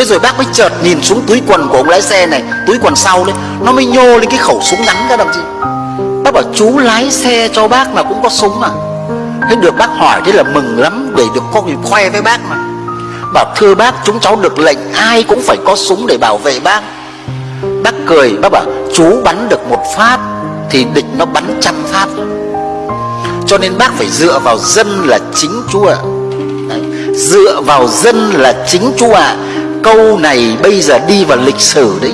Thế rồi bác mới chợt nhìn xuống túi quần của ông lái xe này, Túi quần sau đấy, Nó mới nhô lên cái khẩu súng ngắn các đồng chí. Bác bảo, chú lái xe cho bác mà cũng có súng à? Thế được bác hỏi thế là mừng lắm, Để được có người khoe với bác mà. Bảo, thưa bác, chúng cháu được lệnh Ai cũng phải có súng để bảo vệ bác. Bác cười, bác bảo, Chú bắn được một phát Thì địch nó bắn trăm phát Cho nên bác phải dựa vào dân là chính chú ạ. Đấy. Dựa vào dân là chính chú ạ. Câu này bây giờ đi vào lịch sử đấy.